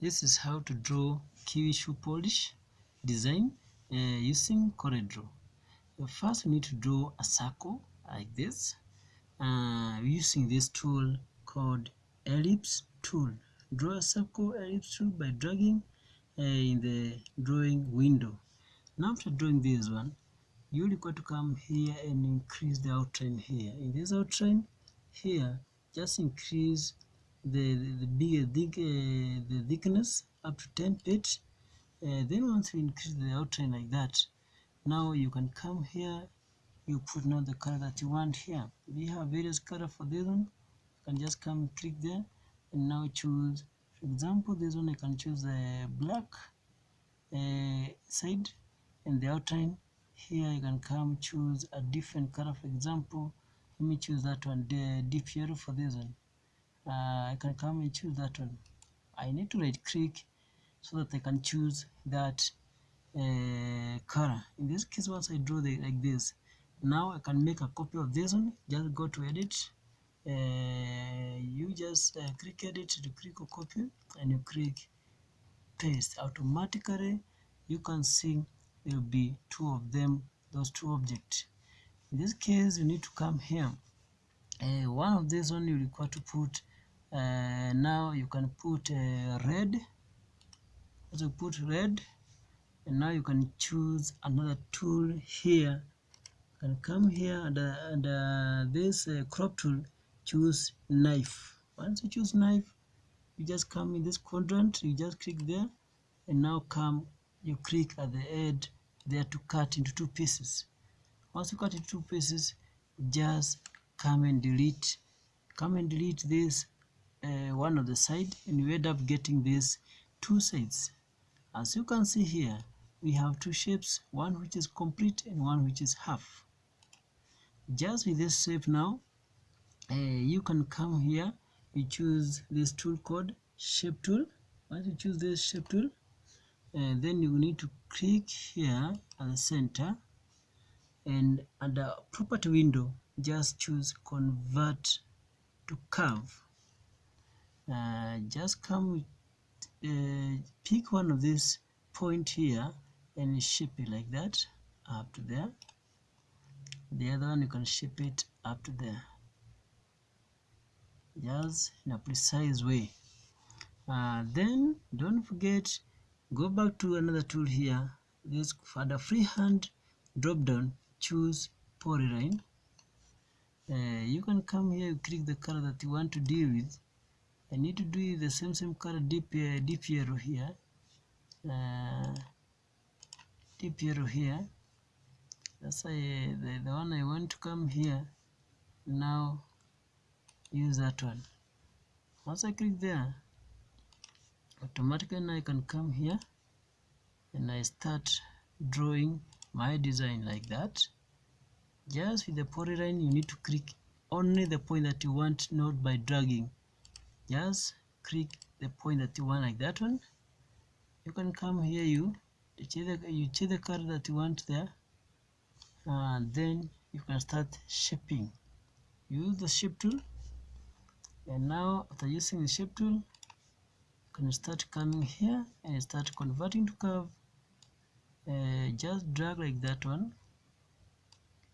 this is how to draw kiwi shoe polish design uh, using CorelDRAW first we need to draw a circle like this. Uh, using this tool called ellipse tool. Draw a circle ellipse tool by dragging uh, in the drawing window. Now after drawing this one you require to come here and increase the outline here. In this outline here just increase the the, the bigger thick, uh, the thickness up to 10 feet. Uh, then once you increase the outline like that now you can come here you put now the color that you want here. We have various color for this one. You can just come click there and now choose for example this one I can choose the black uh, side and the outline. Here you can come choose a different color. For example let me choose that one the deep yellow for this one uh, I can come and choose that one. I need to right click so that I can choose that uh, color. In this case once I draw the like this now I can make a copy of this one. Just go to edit. Uh, you just uh, click edit to click copy and you click paste. Automatically you can see there will be two of them those two objects. In this case you need to come here. Uh, one of these one you require to put uh, now you can put uh, red. As you put red. And now you can choose another tool here. You can come here and, uh, and this crop tool choose knife. Once you choose knife you just come in this quadrant you just click there. And now come you click at the edge there to cut into two pieces. Once you cut into two pieces just come and delete come and delete this uh, one of the side and you end up getting these two sides. As you can see here we have two shapes one which is complete and one which is half. Just with this shape now uh, you can come here you choose this tool called shape tool. Once you choose this shape tool uh, then you need to click here at the center and under property window just choose convert to curve uh, just come uh, pick one of these point here and shape it like that up to there. The other one you can shape it up to there. Just in a precise way. Uh, then don't forget go back to another tool here. This for the freehand drop down choose polyline uh, you can come here click the color that you want to deal with I need to do the same same uh, deep yellow here. Uh, yellow here. That's uh, the, the one I want to come here now use that one. Once I click there automatically now I can come here and I start drawing my design like that. Just with the polyline you need to click only the point that you want not by dragging just click the point that you want like that one. You can come here you choose the, you the that you want there. And then you can start shaping. Use the shape tool. And now after using the shape tool you can start coming here and start converting to curve. Uh, just drag like that one.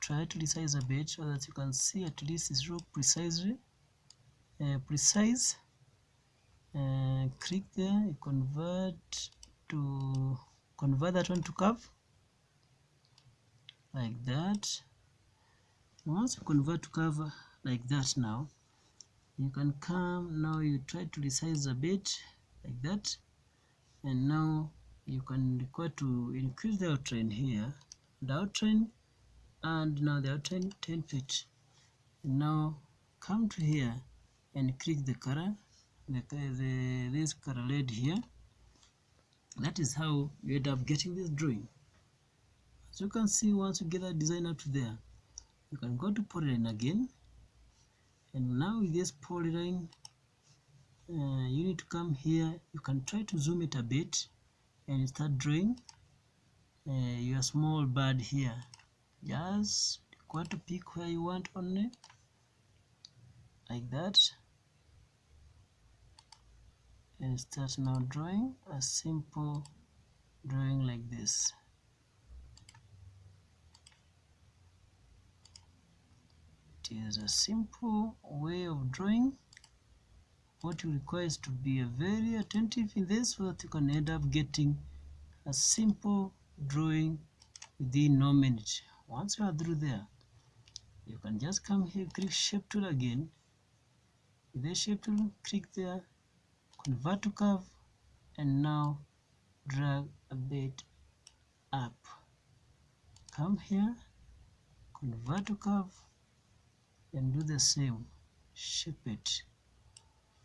Try to resize a bit so that you can see at least it's real precisely uh, precise uh, click there you convert to convert that one to curve. Like that. Once you convert to curve like that now you can come now you try to resize a bit like that. And now you can require to increase the outline here the outline and now the outline 10 feet. Now come to here and click the color the, the this color red here. That is how you end up getting this drawing. As you can see once you get that design up to there you can go to polyline again. And now with this polyline uh, you need to come here. You can try to zoom it a bit and start drawing uh, your small bird here. Just go to pick where you want only like that and start now drawing a simple drawing like this. It is a simple way of drawing. What you require is to be very attentive in this so that you can end up getting a simple drawing within no minute. Once you are through there you can just come here click shape tool again. With the shape tool click there convert to curve and now drag a bit up. Come here convert to curve and do the same. Shape it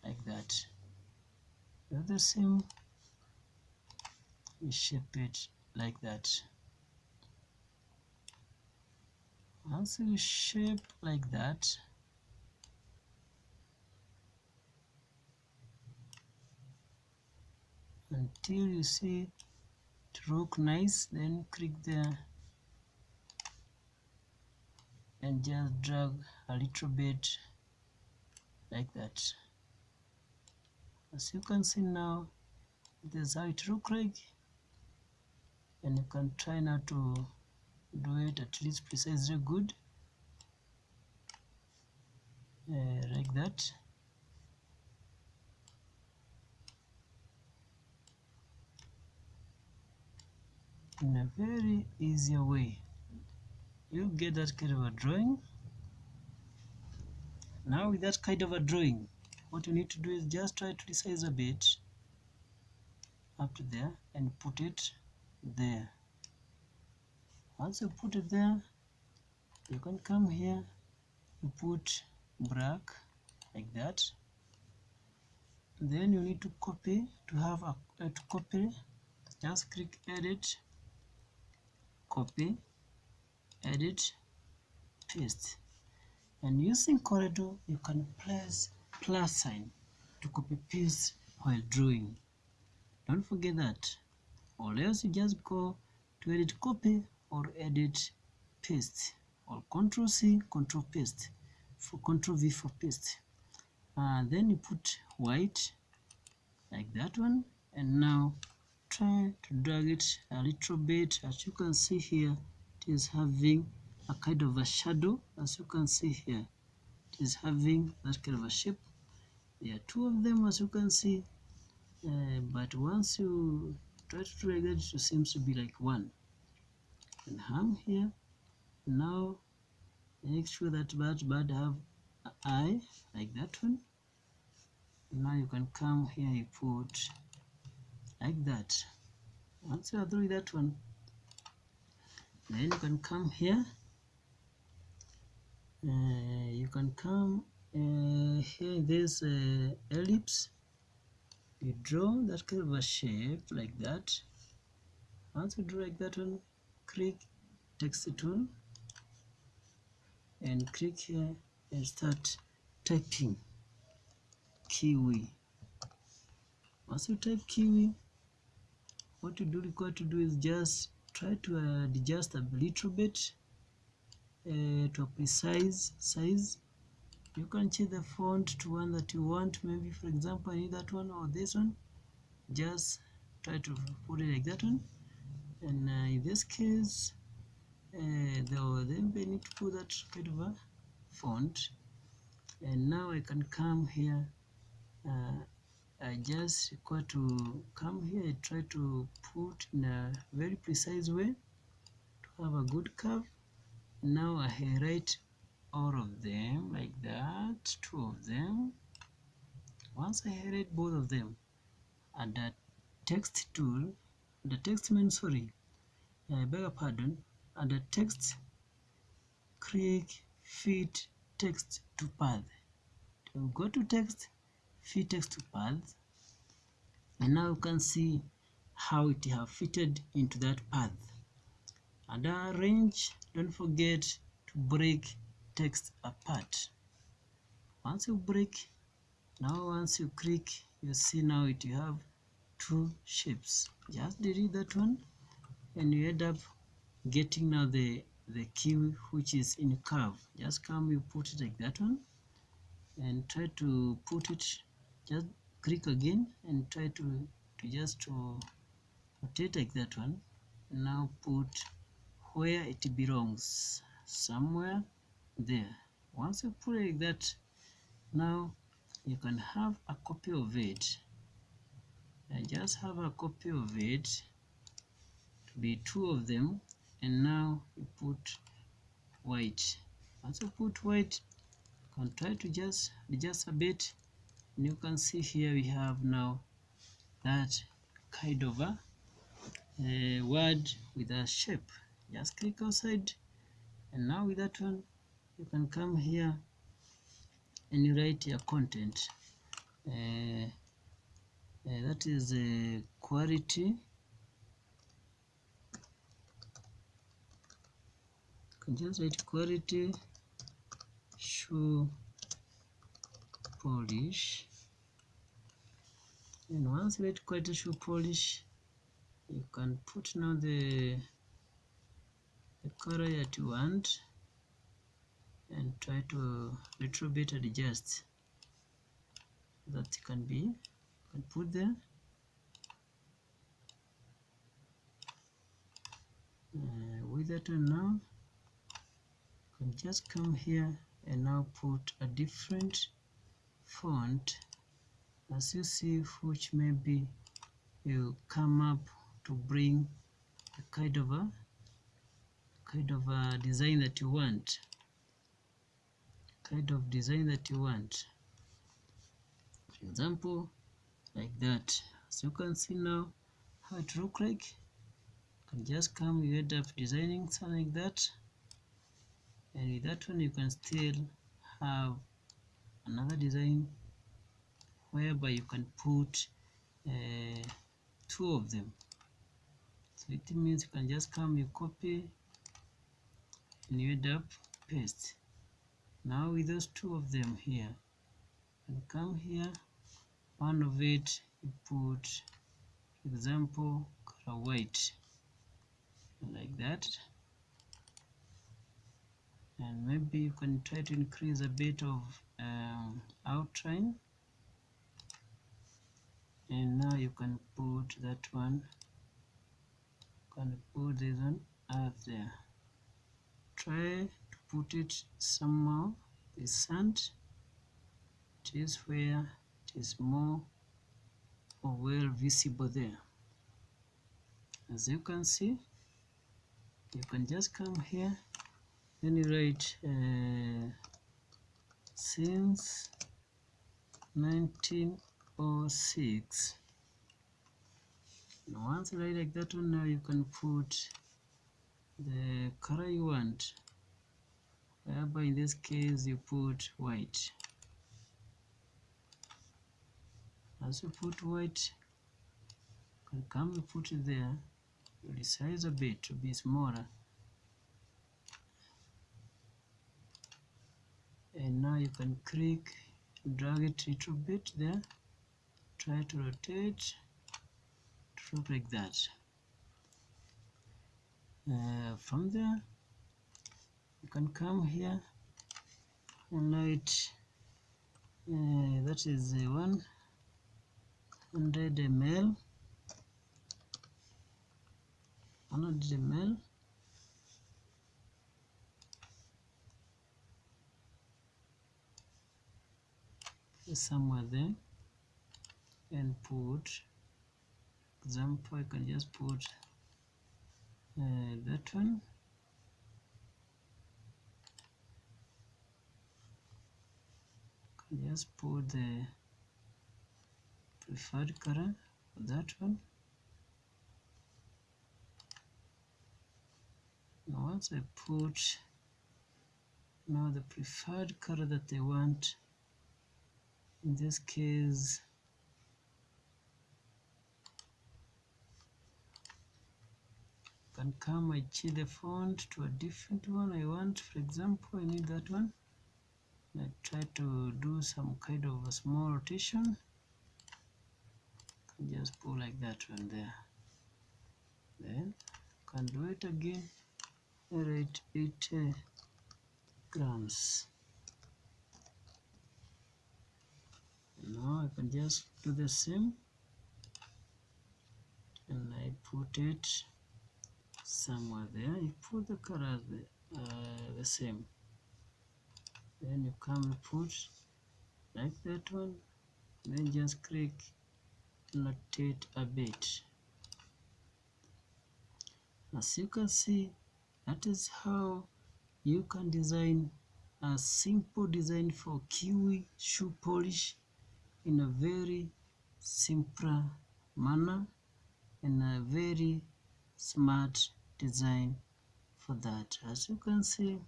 like that. Do the same. Shape it like that. Once you shape like that until you see it look nice then click there and just drag a little bit like that. As you can see now this is how it look like and you can try now to do it at least precisely good uh, like that in a very easier way. You get that kind of a drawing. Now with that kind of a drawing what you need to do is just try to resize a bit up to there and put it there. Once you put it there you can come here you put black like that. Then you need to copy to have a uh, to copy just click edit copy edit paste. And using CorelDRAW you can press plus sign to copy paste while drawing. Don't forget that. Or else you just go to edit copy or edit paste. Or control C control paste. For control V for paste. Uh, then you put white like that one. And now try to drag it a little bit. As you can see here it is having a kind of a shadow. As you can see here it is having that kind of a shape. There are two of them as you can see. Uh, but once you try to drag it it seems to be like one. And hang here. Now make sure that bird bird have an eye like that one. Now you can come here you put like that. Once you are through that one then you can come here. Uh, you can come uh, here this uh, ellipse. You draw that kind of a shape like that. Once you draw like that one click text tool and click here and start typing. Kiwi. Once you type kiwi what you do require to do is just try to uh, adjust a little bit uh, to a precise size. You can change the font to one that you want. Maybe for example I need that one or this one. Just try to put it like that one. And uh, in this case uh, though then we need to put that kind of a font. And now I can come here uh, I just require to come here I try to put in a very precise way to have a good curve now I highlight all of them like that two of them. Once I highlight both of them and the text tool the text means sorry I beg your pardon and the text click fit text to path. To go to text fit text to path and now you can see how it have fitted into that path. And arrange don't forget to break text apart. Once you break now once you click you see now it you have two shapes. Just delete that one and you end up getting now the the key which is in curve. Just come you put it like that one and try to put it just click again and try to, to just to rotate like that one. Now put where it belongs. Somewhere there. Once you put it like that now you can have a copy of it. I just have a copy of it to be two of them. And now you put white. Once you put white you can try to just adjust a bit and you can see here we have now that kind of a, a word with a shape. Just click outside. And now with that one you can come here and you write your content. Uh, uh, that is uh, quality. Just write quality shoe polish and once you write quality shoe polish. You can put now the the color that you want and try to little bit adjust. That can be you can put there. Uh, with that one now you can just come here and now put a different font as you see which maybe you come up to bring a kind of a kind of a design that you want. Kind of design that you want. For example like that. As you can see now how it look like. You can just come you end up designing something like that. And with that one you can still have another design whereby you can put uh, two of them. So it means you can just come you copy and you end up paste. Now with those two of them here and come here one of it you put example color white like that. And maybe you can try to increase a bit of um, outline and now you can put that one can put this one up there. Try to put it somehow the sand it is where it is more or well visible there. As you can see you can just come here then you write uh, since 1906 and once you like that one now you can put the color you want. Whereby in this case you put white. As you put white you can come and put it there. You resize a bit to be smaller. And now you can click drag it a little bit there try to rotate. Look like that. Uh, from there you can come here and write uh, that is uh, 100 ml 100 ml somewhere there and put example I can just put uh, that one. Can just put the preferred color for that one. Now once I put now the preferred color that they want in this case can come. I change the font to a different one I want for example I need that one. I try to do some kind of a small rotation. Just pull like that one there. Then can do it again. Rate 80 uh, grams. Now I can just do the same. And I put it somewhere there you put the colors the, uh, the same then you come put like that one then just click annotate a bit as you can see that is how you can design a simple design for kiwi shoe polish in a very simple manner and a very smart design for that. As you can see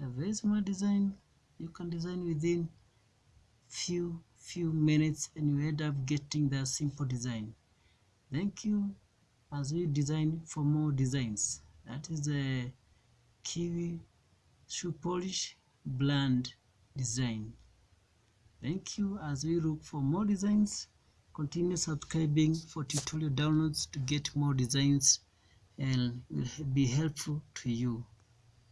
the very design you can design within few few minutes and you end up getting the simple design. Thank you. As we design for more designs that is the kiwi shoe polish blend design. Thank you. As we look for more designs continue subscribing for tutorial downloads to get more designs and will be helpful to you